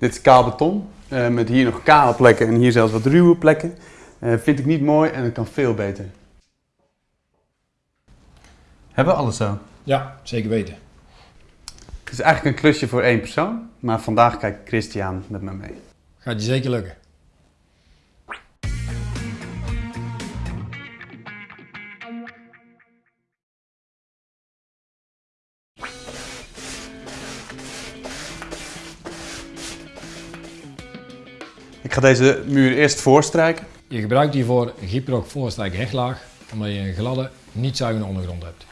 Dit is kaal beton, eh, met hier nog kale plekken en hier zelfs wat ruwe plekken. Eh, vind ik niet mooi en het kan veel beter. Hebben we alles zo? Ja, zeker weten. Het is eigenlijk een klusje voor één persoon, maar vandaag kijkt Christian met me mee. Gaat je zeker lukken. Ik ga deze muur eerst voorstrijken. Je gebruikt hiervoor een Gyproc voorstrijk omdat je een gladde, niet zuigende ondergrond hebt.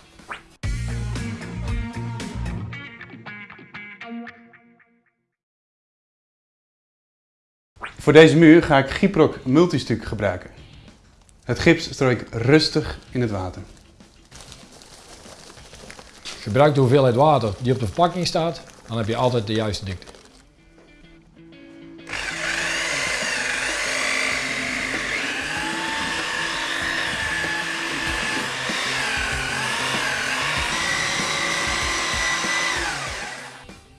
Voor deze muur ga ik Gyproc multistuk gebruiken. Het gips strooi ik rustig in het water. Gebruik de hoeveelheid water die op de verpakking staat, dan heb je altijd de juiste dikte.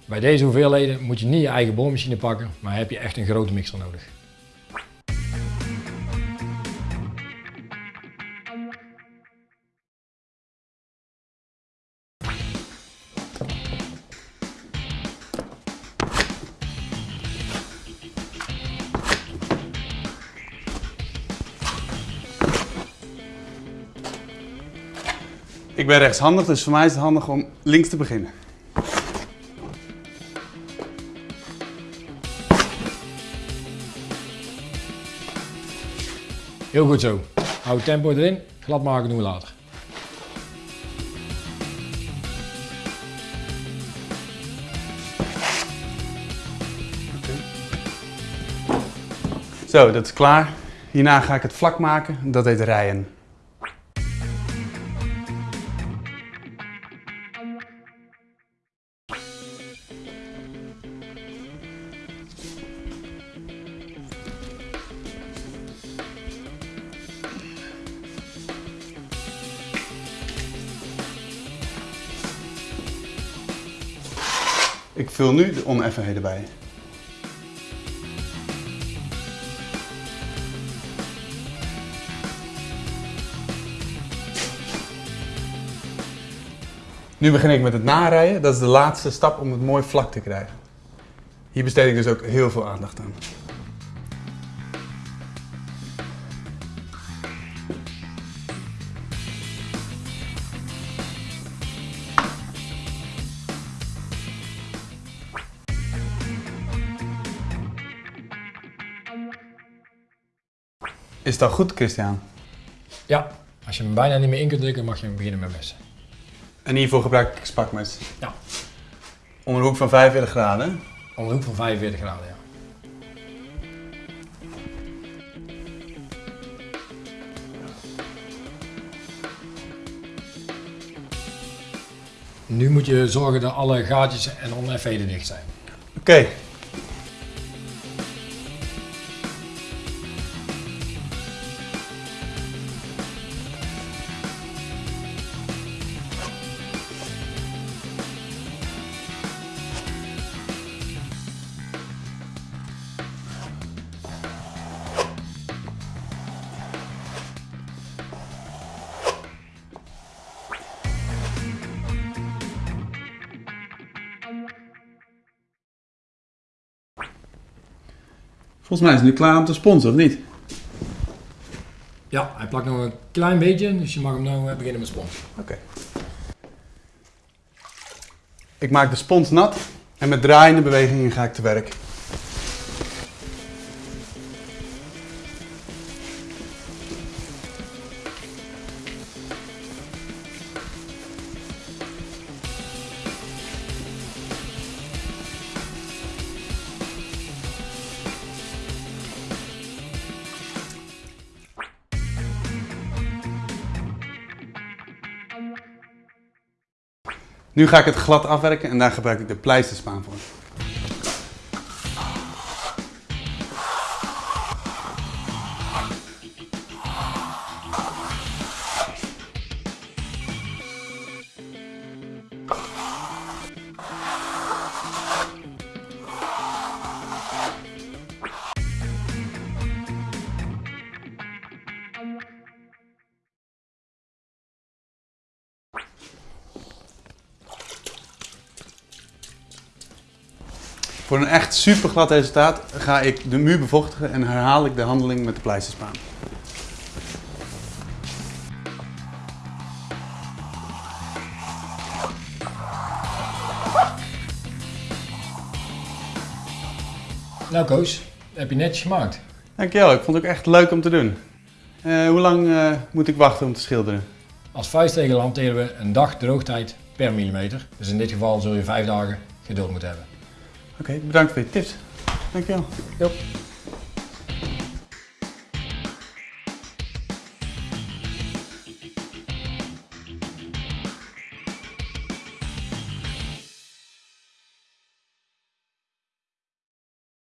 Bij deze hoeveelheden moet je niet je eigen boormachine pakken, maar heb je echt een grote mixer nodig. Ik ben rechtshandig, dus voor mij is het handig om links te beginnen. Heel goed zo. Hou het tempo erin, glad maken doen we later. Zo, dat is klaar. Hierna ga ik het vlak maken, dat heet rijen. Ik vul nu de oneffenheden bij. Nu begin ik met het narijden. Dat is de laatste stap om het mooi vlak te krijgen. Hier besteed ik dus ook heel veel aandacht aan. Is dat goed, Christian? Ja, als je hem bijna niet meer in kunt drukken, mag je hem beginnen met messen. En hiervoor gebruik ik spakmes. Ja. Onder een hoek van 45 graden. Om een hoek van 45 graden, ja. Nu moet je zorgen dat alle gaatjes en oneffenheden dicht zijn. Oké. Volgens mij is het nu klaar om te sponsoren, of niet? Ja, hij plakt nog een klein beetje, dus je mag hem nou eh, beginnen met spons. Oké. Ik maak de spons nat en met draaiende bewegingen ga ik te werk. Nu ga ik het glad afwerken en daar gebruik ik de pleisterspaan voor. Voor een echt super glad resultaat ga ik de muur bevochtigen en herhaal ik de handeling met de pleisterspaan. Nou Koos, heb je netjes gemaakt. Dankjewel, ik vond het ook echt leuk om te doen. Eh, hoe lang eh, moet ik wachten om te schilderen? Als vuistregel hanteren we een dag droogtijd per millimeter. Dus in dit geval zul je vijf dagen geduld moeten hebben. Oké, bedankt voor je tips. Dankjewel. Yep.